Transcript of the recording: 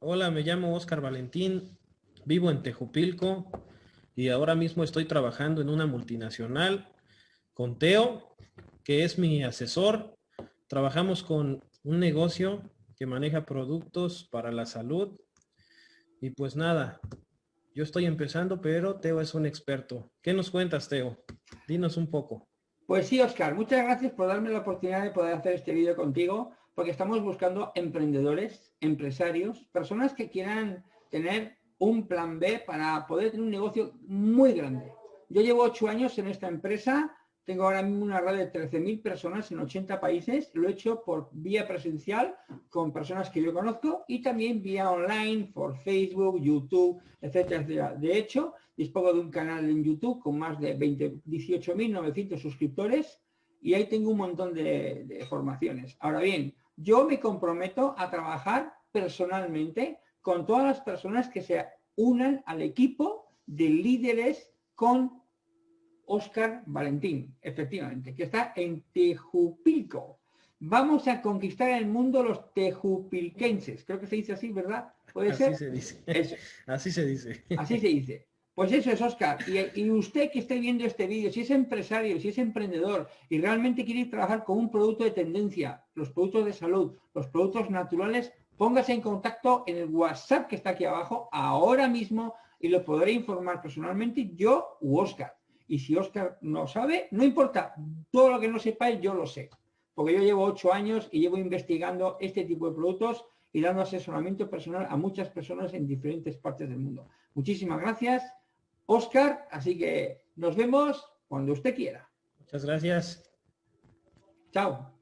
Hola, me llamo Oscar Valentín, vivo en Tejupilco y ahora mismo estoy trabajando en una multinacional con Teo, que es mi asesor. Trabajamos con un negocio que maneja productos para la salud. Y pues nada, yo estoy empezando, pero Teo es un experto. ¿Qué nos cuentas, Teo? Dinos un poco. Pues sí, Oscar, muchas gracias por darme la oportunidad de poder hacer este vídeo contigo, porque estamos buscando emprendedores, empresarios, personas que quieran tener un plan B para poder tener un negocio muy grande. Yo llevo ocho años en esta empresa, tengo ahora mismo una red de 13.000 personas en 80 países, lo he hecho por vía presencial con personas que yo conozco y también vía online por Facebook, YouTube, etcétera. De hecho, dispongo de un canal en YouTube con más de 18.900 suscriptores y ahí tengo un montón de, formaciones. Ahora bien, yo me comprometo a trabajar personalmente con todas las personas que se unan al equipo de líderes con Oscar Valentín, efectivamente, que está en Tejupilco. Vamos a conquistar el mundo los tejupilquenses. Creo que se dice así, ¿verdad? ¿Puede así Se dice. Así se dice. Así se dice. Pues eso es, Oscar. Y, usted que esté viendo este vídeo, si es empresario, si es emprendedor y realmente quiere trabajar con un producto de tendencia, los productos de salud, los productos naturales, póngase en contacto en el WhatsApp que está aquí abajo ahora mismo y lo podré informar personalmente yo u Oscar. Y si Oscar no sabe, no importa, todo lo que no sepáis yo lo sé. Porque yo llevo ocho años y llevo investigando este tipo de productos y dando asesoramiento personal a muchas personas en diferentes partes del mundo. Muchísimas gracias Oscar, así que nos vemos cuando usted quiera. Muchas gracias. Chao.